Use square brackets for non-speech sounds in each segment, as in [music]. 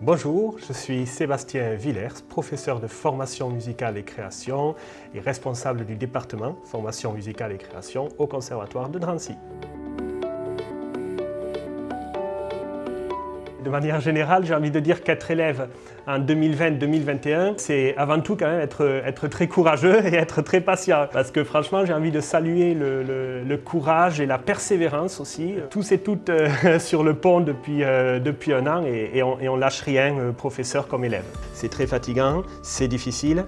Bonjour, je suis Sébastien Villers, professeur de formation musicale et création et responsable du département formation musicale et création au Conservatoire de Drancy. De manière générale, j'ai envie de dire qu'être élève en 2020-2021, c'est avant tout quand même être, très courageux et être très patient. Parce que franchement, j'ai envie de saluer le, courage et la persévérance aussi. Tous et toutes euh, [laughs] sur le pont depuis, euh, un an et, on, on lâche rien, euh, professeur comme élève. C'est très fatigant, c'est difficile.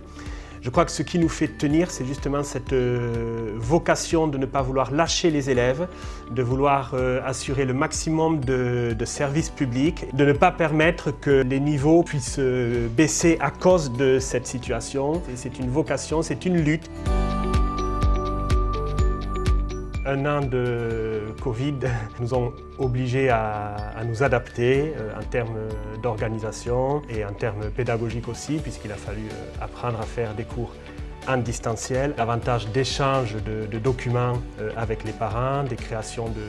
Je crois que ce qui nous fait tenir, c'est justement cette euh, vocation de ne pas vouloir lâcher les élèves, de vouloir euh, assurer le maximum de, services publics, de ne pas permettre que les niveaux puissent euh, baisser à cause de cette situation. C'est une vocation, c'est une lutte un an de Covid [laughs] nous ont obligés à, nous adapter euh, en termes d'organisation et en termes pédagogiques aussi, puisqu'il a fallu euh, apprendre à faire des cours en distanciel, davantage d'échanges de, documents euh, avec les parents, des créations de,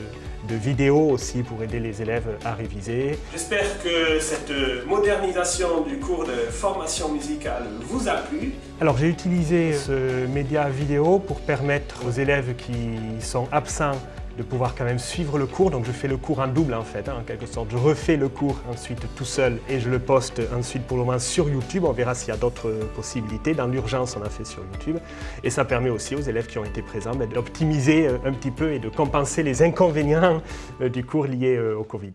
vidéos aussi pour aider les élèves à réviser. J'espère que cette modernisation du cours de formation musicale vous a plu. Alors j'ai utilisé ce média vidéo pour permettre aux élèves qui sont absents de pouvoir quand même suivre le cours. Donc je fais le cours en double en fait, hein, en quelque sorte. Je refais le cours ensuite tout seul et je le poste ensuite pour le moment sur YouTube. On verra s'il y a d'autres possibilités. Dans l'urgence, on a fait sur YouTube. Et ça permet aussi aux élèves qui ont été présents ben, d'optimiser euh, un petit peu et de compenser les inconvénients euh, du cours liés euh, au Covid.